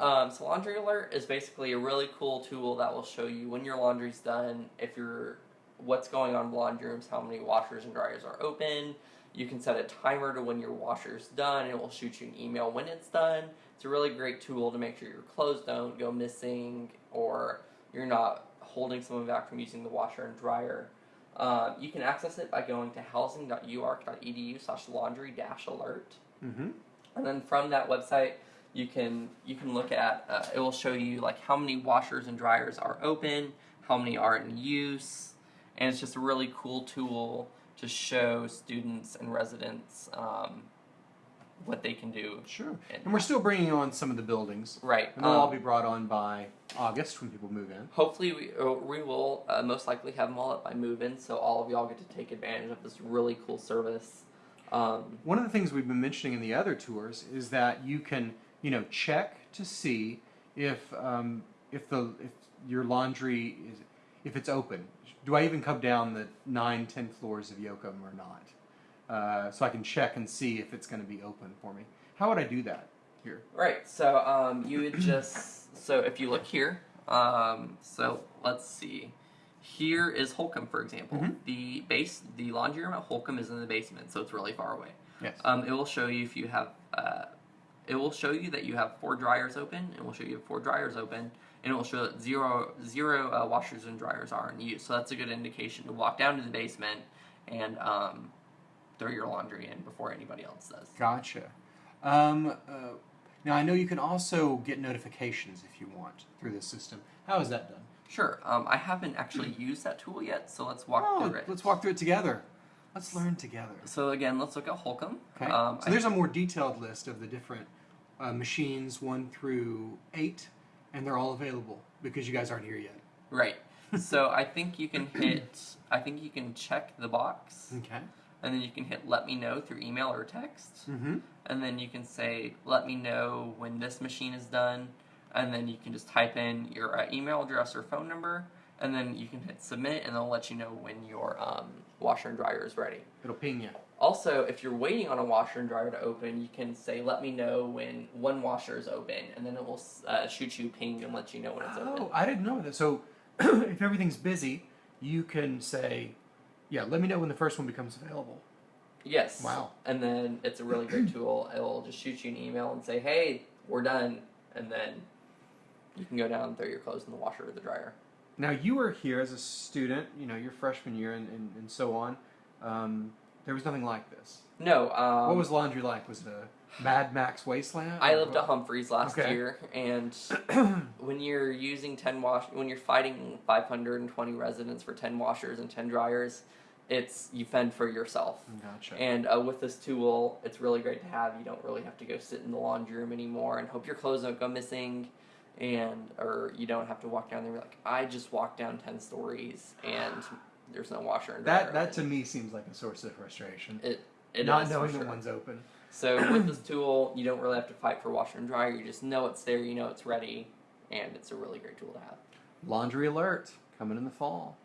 Um, so Laundry Alert is basically a really cool tool that will show you when your laundry's done, if you're what's going on in laundry rooms, how many washers and dryers are open. You can set a timer to when your washer's done, and it will shoot you an email when it's done. It's a really great tool to make sure your clothes don't go missing or you're not holding someone back from using the washer and dryer. Um, you can access it by going to housing.uark.edu slash laundry dash alert. Mm-hmm. And then from that website, you can you can look at uh, it will show you like how many washers and dryers are open, how many are in use, and it's just a really cool tool to show students and residents um, what they can do. Sure. And we're still bringing on some of the buildings. Right. And they'll all um, be brought on by August when people move in. Hopefully, we, uh, we will uh, most likely have them all up by move-in, so all of y'all get to take advantage of this really cool service. Um, One of the things we've been mentioning in the other tours is that you can, you know, check to see if um, if the if your laundry is if it's open. Do I even come down the nine, ten floors of Yocum or not? Uh, so I can check and see if it's going to be open for me. How would I do that here? Right. So um, you would just so if you look here, um, so let's see. Here is Holcombe, for example. Mhm. The base, the laundry room at Holcombe is in the basement, so it's really far away. Yes. Um, it will show you if you have. Uh, it will show you that you have four dryers open. It will show you have four dryers open, and it will show that zero zero uh, washers and dryers are in use. So that's a good indication to walk down to the basement and um, throw your laundry in before anybody else does. Gotcha. Um, uh, now I know you can also get notifications if you want through this system. How is that done? Sure. Um, I haven't actually used that tool yet, so let's walk Oh, through it. let's walk through it together. Let's learn together. So again, let's look at Holcombe. Okay. Um, so there's a more detailed list of the different uh, machines, one through eight, and they're all available because you guys aren't here yet. Right. so I think you can hit. I think you can check the box, Okay. and then you can hit "Let me know" through email or text, Mm-hmm. and then you can say "Let me know when this machine is done," and then you can just type in your uh, email address or phone number, and then you can hit submit, and they'll let you know when your um, washer and dryer is ready. It'll ping you. Also, if you're waiting on a washer and dryer to open, you can say, "Let me know when one washer is open," and then it will uh, shoot you a ping and let you know when it's open. Oh, I didn't know that. So if everything's busy, you can say, "Yeah, let me know when the first one becomes available." Yes. Wow. And then it's a really great tool. It'll just shoot you an email and say, "Hey, we're done," and then you can go down and throw your clothes in the washer or the dryer. Now you were here as a student, you know, your freshman year and, and, and so on. Um, there was nothing like this. No. Um, what was laundry like? Was it a Mad Max wasteland? I lived what? at Humphreys last Okay. year, and when you're using ten wash, when you're fighting 520 residents for 10 washers and 10 dryers, it's you fend for yourself. Gotcha. And uh, with this tool, it's really great to have. You don't really have to go sit in the laundry room anymore and hope your clothes don't go missing, and or you don't have to walk down there and be like, I just walked down 10 stories and there's no washer and dryer. that that to me seems like a source of frustration. it, it Not is for knowing sure. that one's open. So with this tool, you don't really have to fight for washer and dryer. You just know it's there. You know it's ready, and it's a really great tool to have. Laundry alert coming in the fall.